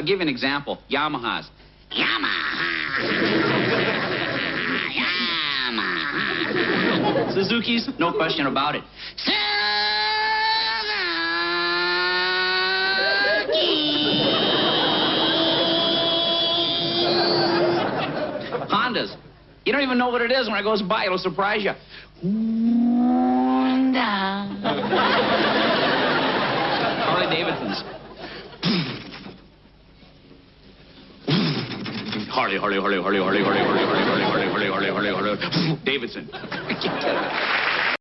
I'll give you an example. Yamahas. Yamaha. Suzuki's, no question about it. Suzuki. Hondas. You don't even know what it is when it goes by. It'll surprise you. Honda. Harley Davidson's. Harley, Harley, Harley, Harley, Harley, Harley, Harley, Harley, Harley, Harley, Harley, Harley, Harley, Harley, Davidson.